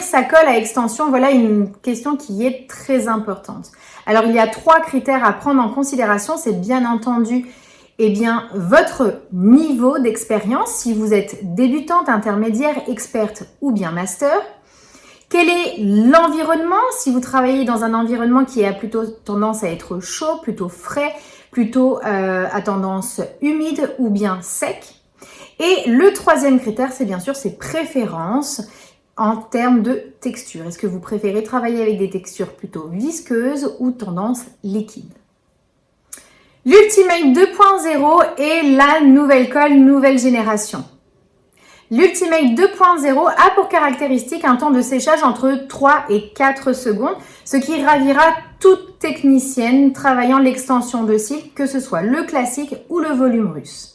sa colle à extension, voilà une question qui est très importante. Alors, il y a trois critères à prendre en considération. C'est bien entendu eh bien, votre niveau d'expérience, si vous êtes débutante, intermédiaire, experte ou bien master. Quel est l'environnement? Si vous travaillez dans un environnement qui a plutôt tendance à être chaud, plutôt frais, plutôt euh, à tendance humide ou bien sec. Et le troisième critère, c'est bien sûr ses préférences en termes de texture. Est-ce que vous préférez travailler avec des textures plutôt visqueuses ou tendance liquide? L'Ultimate 2.0 est la nouvelle colle nouvelle génération. L'Ultimate 2.0 a pour caractéristique un temps de séchage entre 3 et 4 secondes, ce qui ravira toute technicienne travaillant l'extension de cils, que ce soit le classique ou le volume russe.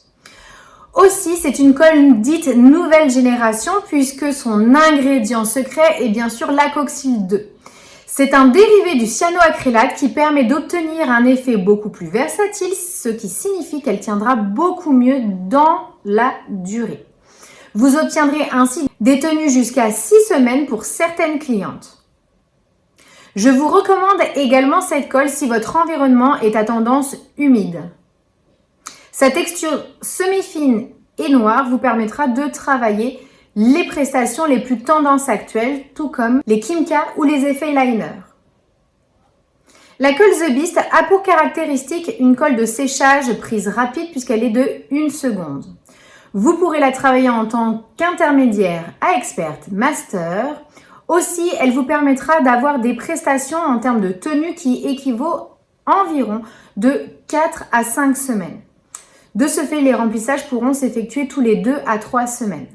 Aussi, c'est une colle dite nouvelle génération puisque son ingrédient secret est bien sûr l'acoxyl 2. C'est un dérivé du cyanoacrylate qui permet d'obtenir un effet beaucoup plus versatile, ce qui signifie qu'elle tiendra beaucoup mieux dans la durée. Vous obtiendrez ainsi des tenues jusqu'à 6 semaines pour certaines clientes. Je vous recommande également cette colle si votre environnement est à tendance humide. Sa texture semi-fine et noire vous permettra de travailler les prestations les plus tendances actuelles, tout comme les Kimka ou les effets liner. La colle The Beast a pour caractéristique une colle de séchage prise rapide puisqu'elle est de 1 seconde. Vous pourrez la travailler en tant qu'intermédiaire à experte master. Aussi, elle vous permettra d'avoir des prestations en termes de tenue qui équivaut environ de 4 à 5 semaines. De ce fait, les remplissages pourront s'effectuer tous les 2 à 3 semaines.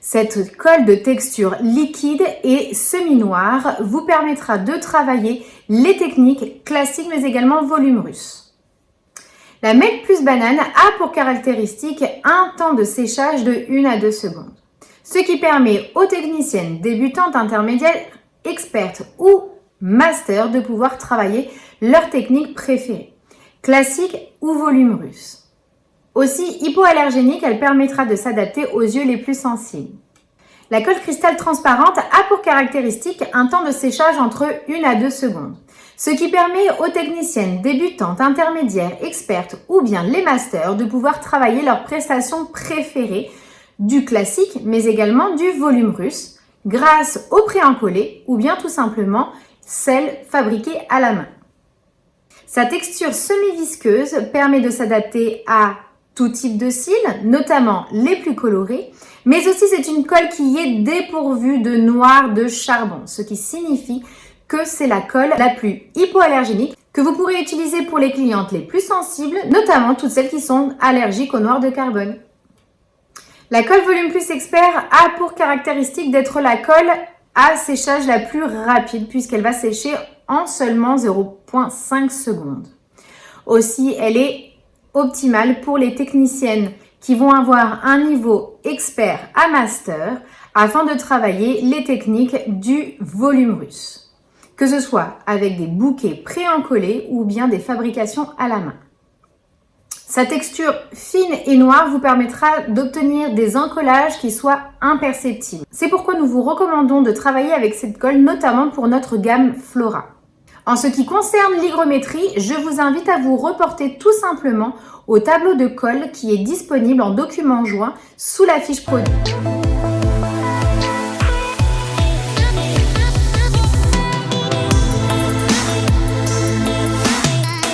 Cette colle de texture liquide et semi-noire vous permettra de travailler les techniques classiques mais également volume russe. La Make Plus Banane a pour caractéristique un temps de séchage de 1 à 2 secondes, ce qui permet aux techniciennes débutantes, intermédiaires, expertes ou master de pouvoir travailler leur technique préférée, classique ou volume russe. Aussi hypoallergénique, elle permettra de s'adapter aux yeux les plus sensibles. La colle cristal transparente a pour caractéristique un temps de séchage entre 1 à 2 secondes, ce qui permet aux techniciennes débutantes, intermédiaires, expertes ou bien les masters de pouvoir travailler leurs prestations préférées du classique mais également du volume russe grâce au pré-encollé ou bien tout simplement celles fabriquées à la main. Sa texture semi-visqueuse permet de s'adapter à tout type de cils, notamment les plus colorés, mais aussi c'est une colle qui est dépourvue de noir de charbon, ce qui signifie que c'est la colle la plus hypoallergénique que vous pourrez utiliser pour les clientes les plus sensibles, notamment toutes celles qui sont allergiques au noir de carbone. La colle Volume Plus Expert a pour caractéristique d'être la colle à séchage la plus rapide puisqu'elle va sécher en seulement 0,5 secondes. Aussi, elle est optimale pour les techniciennes qui vont avoir un niveau expert à master afin de travailler les techniques du volume russe, que ce soit avec des bouquets pré-encollés ou bien des fabrications à la main. Sa texture fine et noire vous permettra d'obtenir des encollages qui soient imperceptibles. C'est pourquoi nous vous recommandons de travailler avec cette colle, notamment pour notre gamme Flora. En ce qui concerne l'hygrométrie, je vous invite à vous reporter tout simplement au tableau de colle qui est disponible en document joint sous la fiche produit.